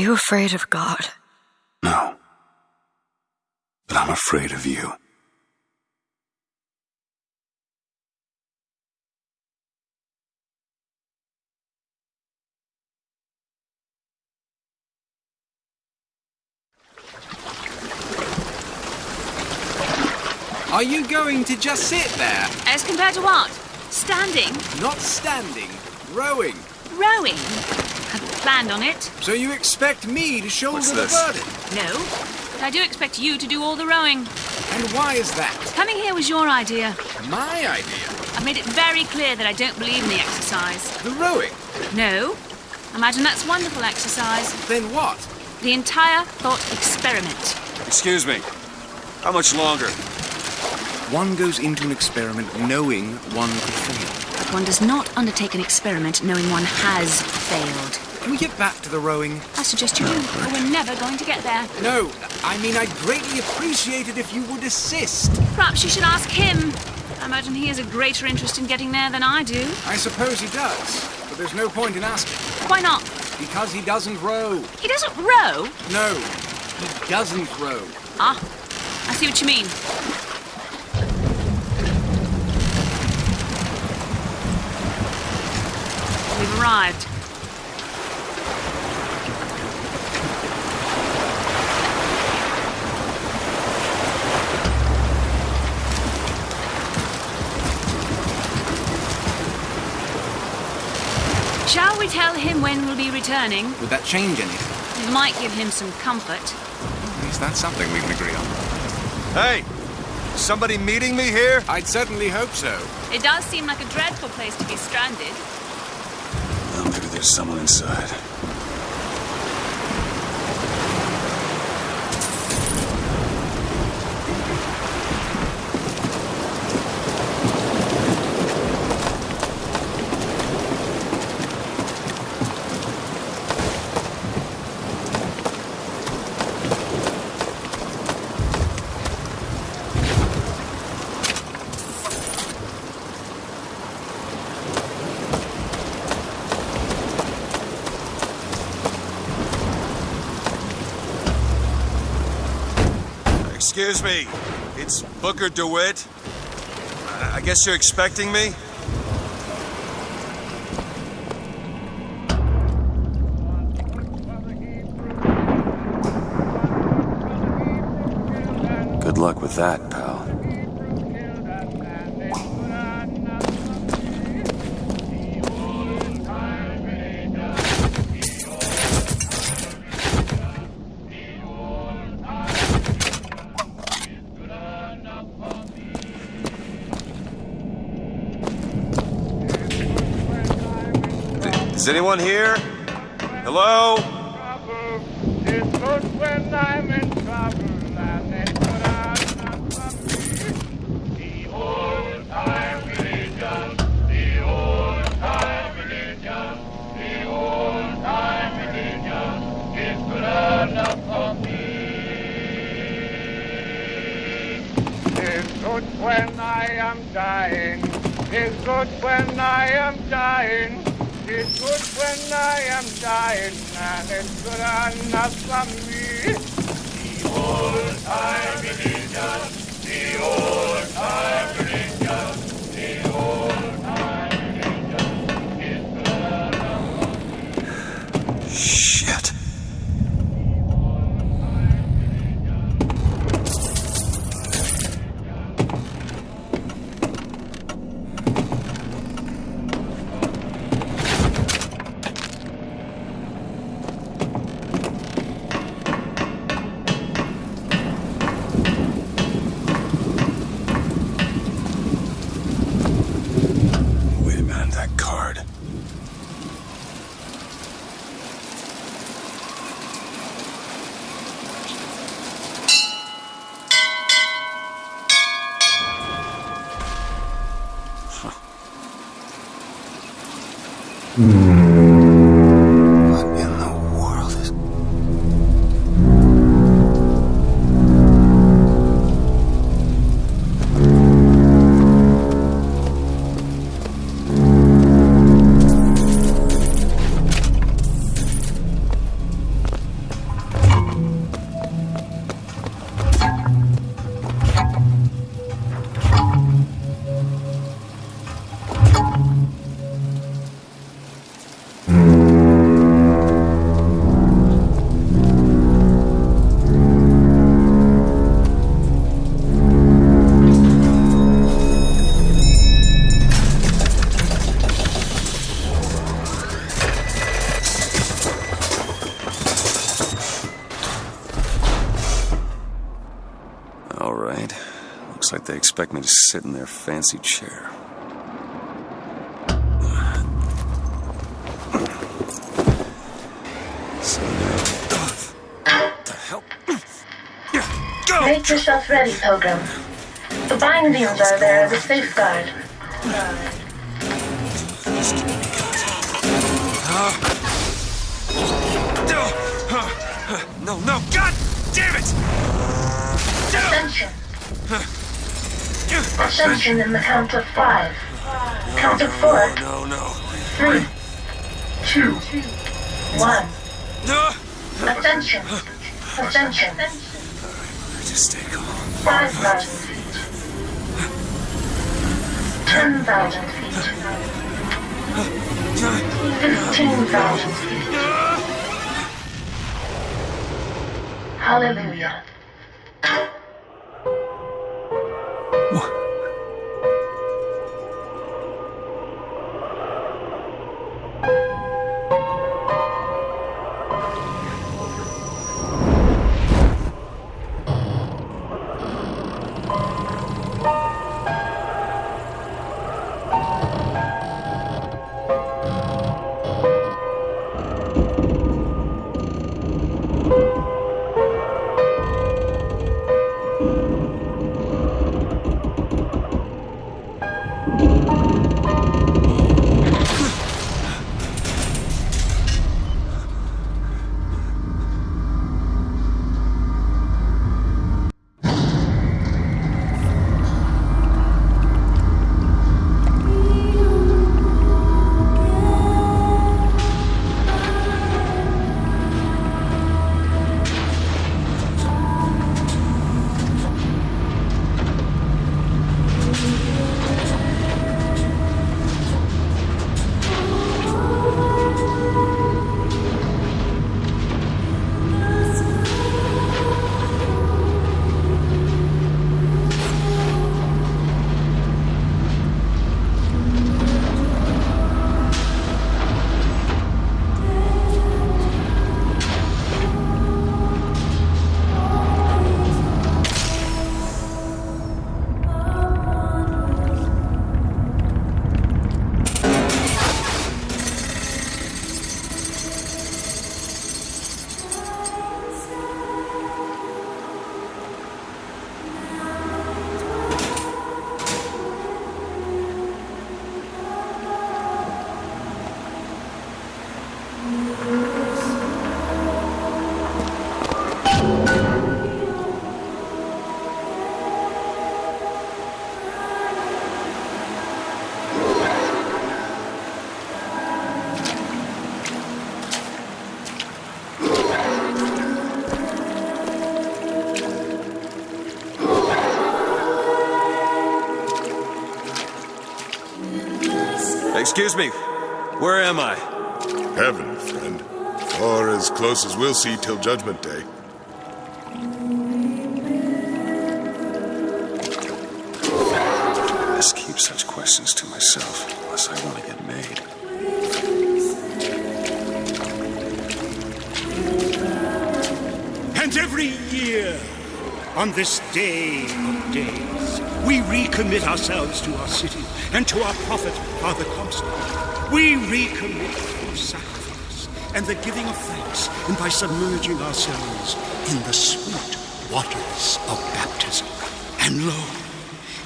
you afraid of God? No. But I'm afraid of you. Are you going to just sit there? As compared to what? Standing? Not standing, rowing. Rowing? Hadn't planned on it. So you expect me to shoulder What's the this? burden? No. But I do expect you to do all the rowing. And why is that? Coming here was your idea. My idea. I've made it very clear that I don't believe in the exercise. The rowing. No. Imagine that's wonderful exercise. Then what? The entire thought experiment. Excuse me. How much longer? One goes into an experiment knowing one could fail. But one does not undertake an experiment knowing one has failed. Can we get back to the rowing? I suggest you do, or we're never going to get there. No, I mean, I'd greatly appreciate it if you would assist. Perhaps you should ask him. I imagine he has a greater interest in getting there than I do. I suppose he does, but there's no point in asking. Why not? Because he doesn't row. He doesn't row. No, he doesn't row. Ah, I see what you mean. Arrived. Shall we tell him when we'll be returning? Would that change anything? It might give him some comfort. At least that's something we can agree on. Hey! Somebody meeting me here? I'd certainly hope so. It does seem like a dreadful place to be stranded. There's someone inside. Excuse me. It's Booker DeWitt. I guess you're expecting me? Good luck with that, pal. For anyone here? Hello? when I am dying. It's good when I am dying. Good when I am dying, and it's good enough for me. The old time religion, the old What Looks like they expect me to sit in their fancy chair. So now. The hell? Go! Make yourself ready, Pilgrim. The bindings are there as a safeguard. No, no, God damn it! Ascension. Ascension in the count of five. Count of four, No, no. three, two, one. Ascension. Ascension. Just stay calm. Five thousand feet. Ten thousand feet. Fifteen thousand feet. Hallelujah. Where am I? Heaven, friend. Or as close as we'll see till Judgment Day. I must keep such questions to myself unless I want to get made. And every year, on this day of days, we recommit ourselves to our city and to our prophet, Father Comstock. We recommit through sacrifice and the giving of thanks, and by submerging ourselves in the sweet waters of baptism. And lo,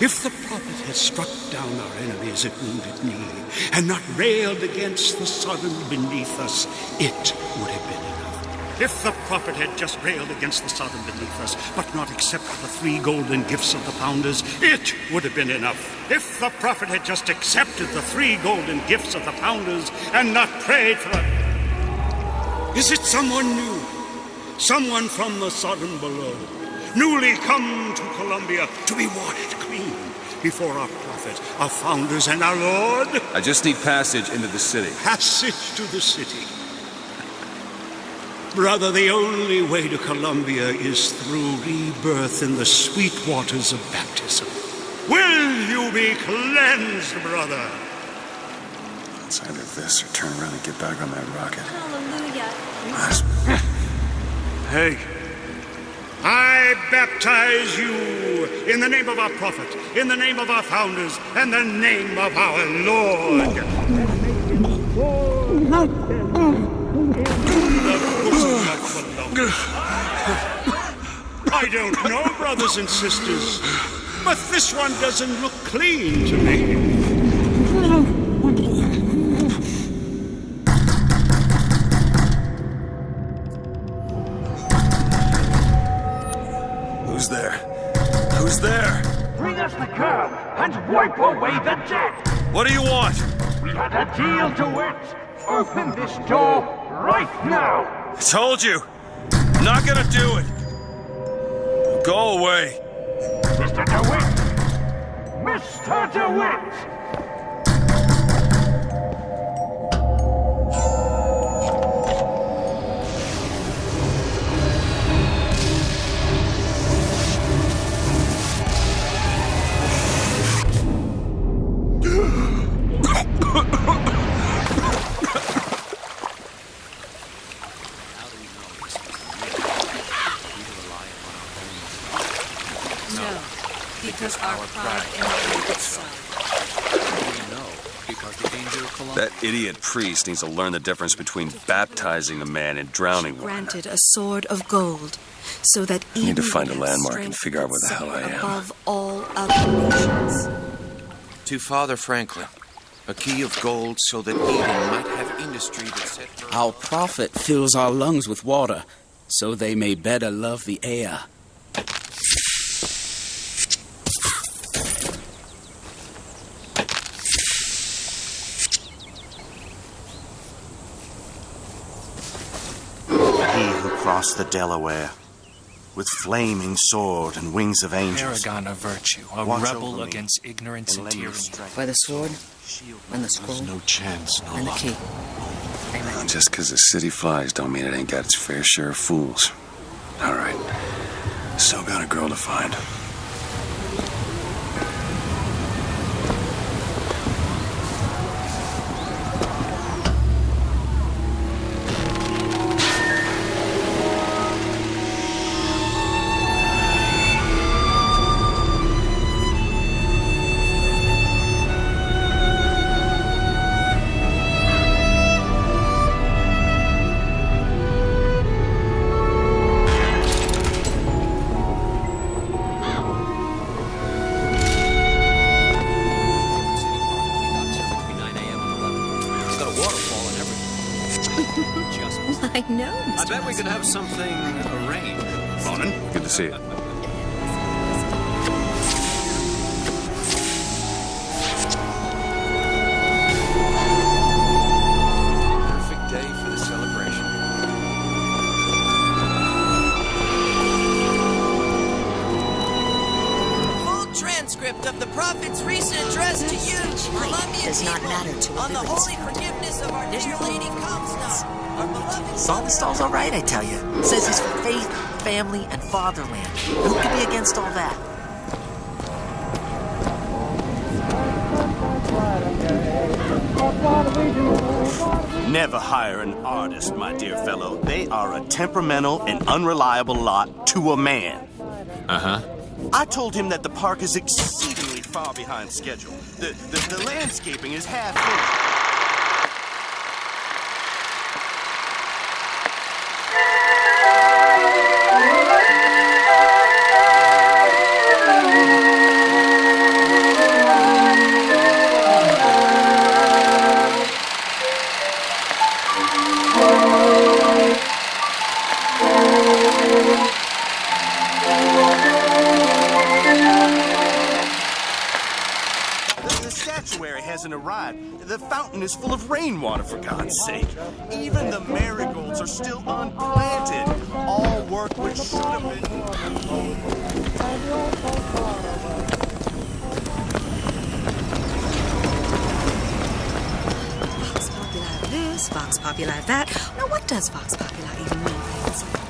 if the prophet had struck down our enemies at wounded knee and not railed against the Sodom beneath us, it would have been. If the prophet had just railed against the Sodom beneath us, but not accepted the three golden gifts of the founders, it would have been enough. If the prophet had just accepted the three golden gifts of the founders and not prayed for it. Is it someone new? Someone from the Sodom below, newly come to Columbia to be washed clean before our prophet, our founders, and our Lord? I just need passage into the city. Passage to the city. Brother, the only way to Columbia is through rebirth in the sweet waters of baptism. Will you be cleansed, brother? It's either this or turn around and get back on that rocket. Hallelujah. Hey, I baptize you in the name of our prophet, in the name of our founders, and the name of our Lord. I don't know, brothers and sisters, but this one doesn't look clean to me. Who's there? Who's there? Bring us the girl and wipe away the debt. What do you want? We had a deal to it. Open this door right now. I told you. Not gonna do it. Go away. Mr. DeWitt! Mr. DeWitt! No, because our pride elevates itself. That idiot priest needs to learn the difference between baptizing a man and drowning one. Granted a sword of gold, so that even need to find a landmark and figure out where the hell I am. Above all other nations. To Father Franklin, a key of gold so that Eden might have industry that set. Our prophet fills our lungs with water, so they may better love the air. He who the Delaware with flaming sword and wings of angels. Paragon of virtue, a Watch rebel against ignorance and lend tyranny. By the sword and the scroll no chance, no and the key. Just because the city flies don't mean it ain't got its fair share of fools. All right. Still got a girl to find. Beloved Solvenstall's all right, I tell you. Says he's for faith, family, and fatherland. Who could be against all that? Never hire an artist, my dear fellow. They are a temperamental and unreliable lot to a man. Uh huh. I told him that the park is exceedingly far behind schedule. The, the, the landscaping is half finished. Thank you. Fountain is full of rainwater, for God's sake. Even the marigolds are still unplanted. All work which should have been. Vox Populi this, Vox Populi that. Now, what does Vox Populi even mean?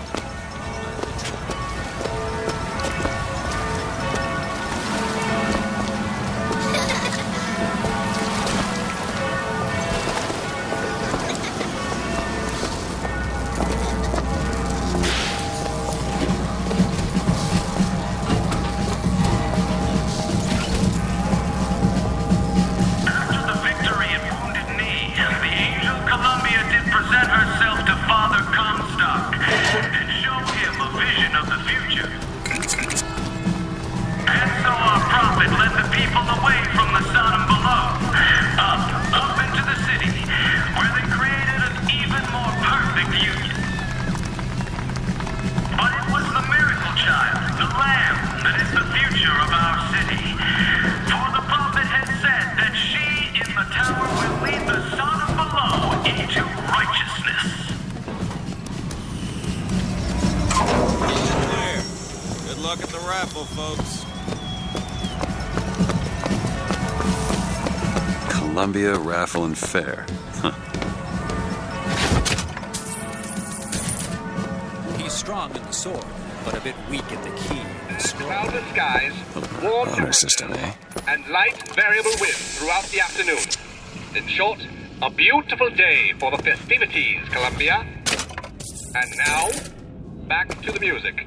Luck at the raffle, folks. Columbia Raffle and Fair. Huh. He's strong in the sword, but a bit weak at the key and. Cloudless skies, warm Honor system, eh? and light variable wind throughout the afternoon. In short, a beautiful day for the festivities, Columbia. And now, back to the music.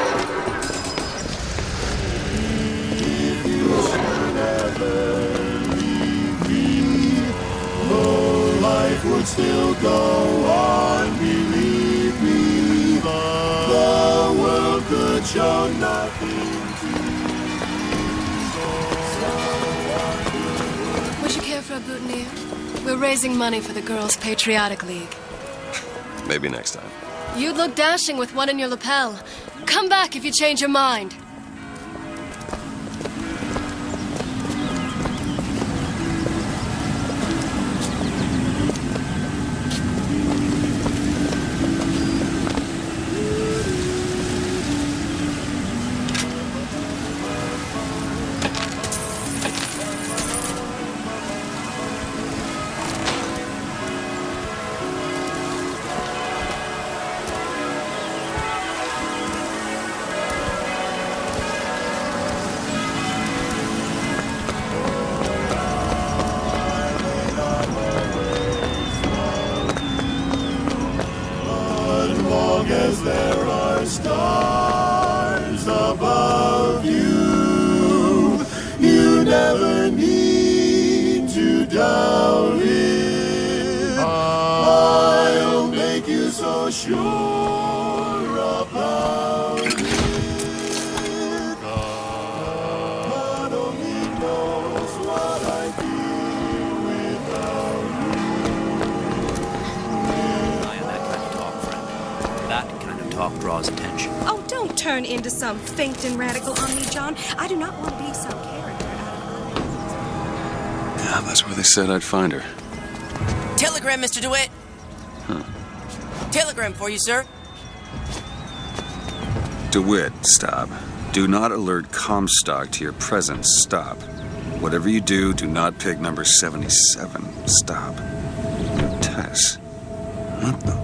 Would you care for a boutonniere? We're raising money for the Girls' Patriotic League. Maybe next time. You'd look dashing with one in your lapel. Come back if you change your mind. Into some fainting radical on me, John. I do not want to be some character. Yeah, that's where they said I'd find her. Telegram, Mr. DeWitt. Huh. Telegram for you, sir. DeWitt, stop. Do not alert Comstock to your presence. Stop. Whatever you do, do not pick number 77. Stop. Tess. What the?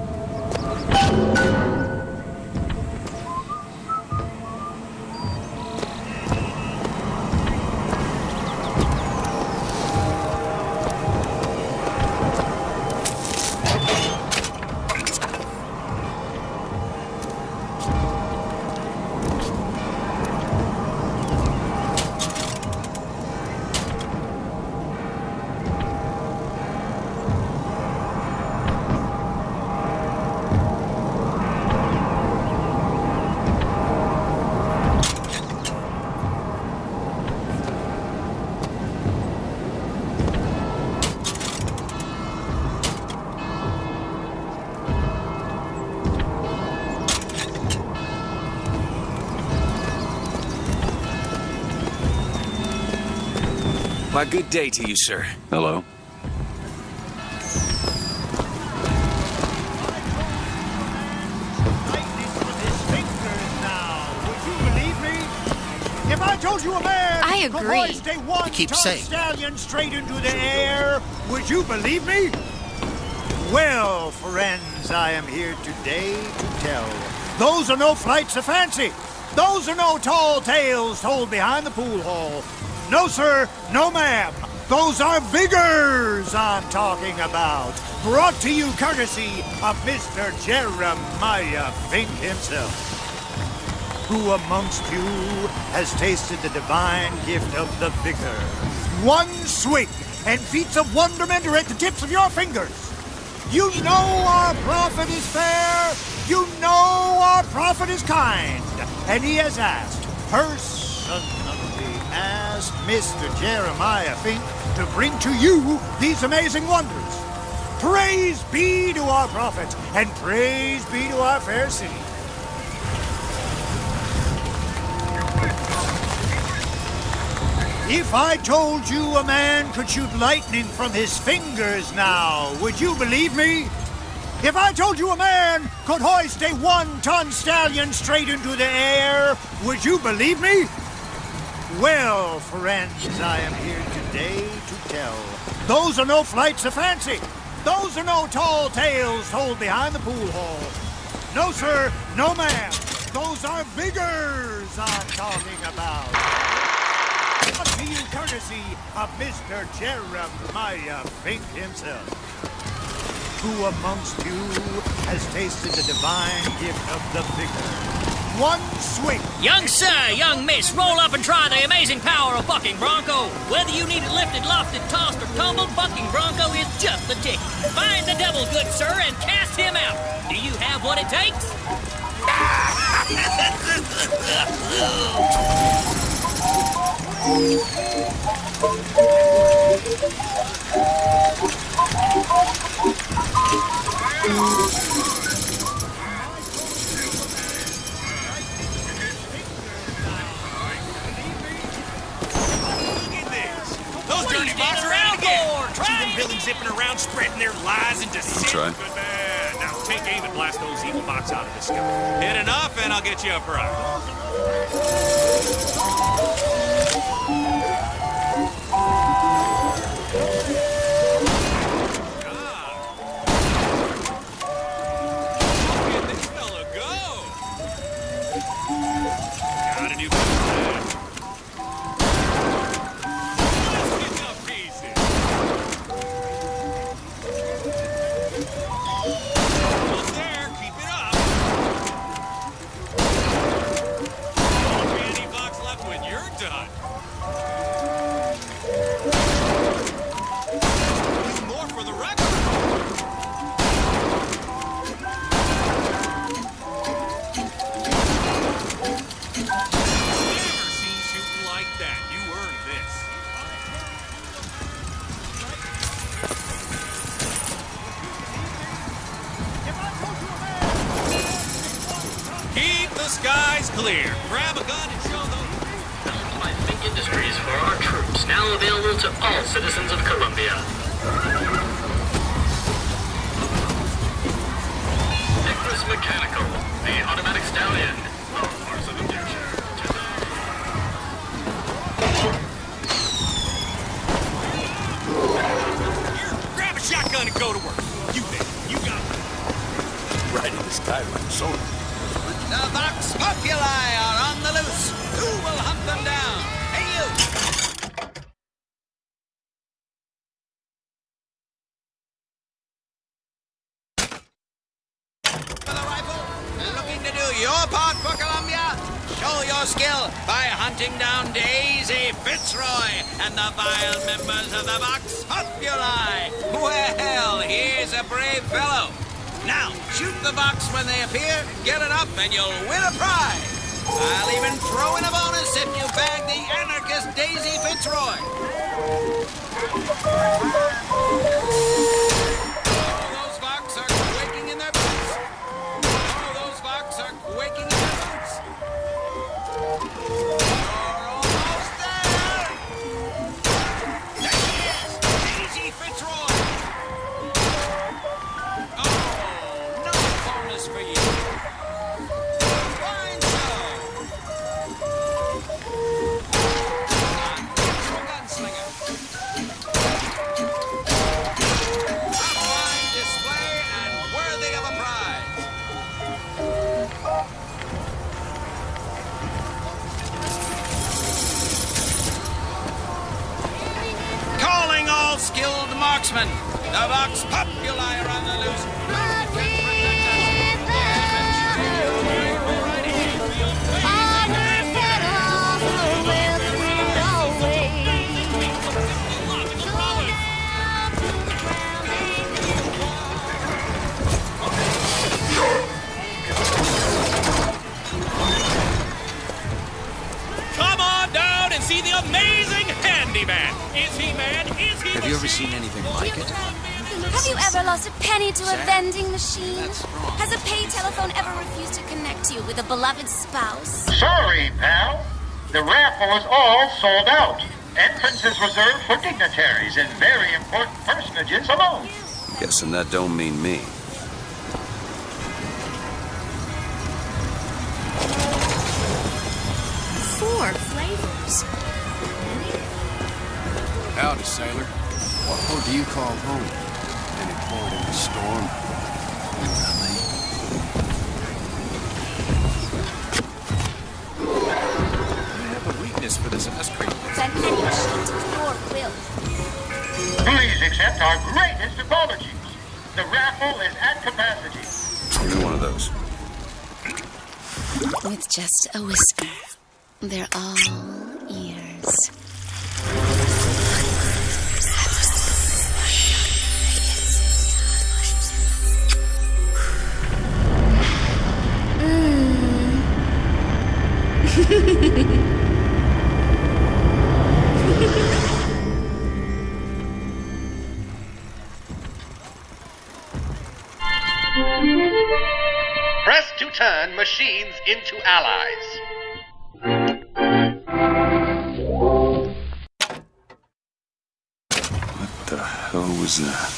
Why, good day to you, sir. Hello? If I told you a man I could agree. hoist a one keep ton saying. stallion straight into the air, would you believe me? Well, friends, I am here today to tell. Those are no flights of fancy. Those are no tall tales told behind the pool hall. No, sir, no, ma'am. Those are vigors I'm talking about. Brought to you courtesy of Mr. Jeremiah Fink himself. Who amongst you has tasted the divine gift of the vigor? One swig, and feats of wonderment are at the tips of your fingers. You know our prophet is fair. You know our prophet is kind. And he has asked, personally asked Mr. Jeremiah Fink to bring to you these amazing wonders. Praise be to our prophet, and praise be to our fair city. If I told you a man could shoot lightning from his fingers now, would you believe me? If I told you a man could hoist a one-ton stallion straight into the air, would you believe me? Well, friends, I am here today to tell. Those are no flights of fancy. Those are no tall tales told behind the pool hall. No, sir, no, ma'am. Those are vigors I'm talking about. You courtesy of Mr. Jeremiah Fink himself. Who amongst you has tasted the divine gift of the vigor? One swing. Young sir, young miss, roll up and try the amazing power of Bucking Bronco. Whether you need it lifted, lofted, tossed, or tumbled, Bucking Bronco is just the ticket. Find the devil, good sir, and cast him out. Do you have what it takes? enough, and In the sky like so. The Vox Populi are on the loose. Who will hunt them down? Hey, you! Your part for Columbia? Show your skill by hunting down Daisy Fitzroy and the vile members of the Vox Populi. Well, here's a brave fellow. Now, shoot the box when they appear, get it up, and you'll win a prize. I'll even throw in a bonus if you bag the anarchist Daisy Fitzroy. See the amazing handyman. Is he man? Is he Have you ever seen anything anything like it. Have you ever lost a penny to a vending machine? Has a pay telephone ever refused to connect you with a beloved spouse? Sorry, pal. The raffle is all sold out. Entrance is reserved for dignitaries and very important personages alone. Guessing that don't mean me. Flavors. Howdy, sailor. What port do you call home? Any port in the storm? I have a weakness for this ice cream. Send any machine to your will. Please accept our greatest apologies. The raffle is at capacity. Give me one of those. With just a whisper, they're all Press to turn machines into allies. Was that?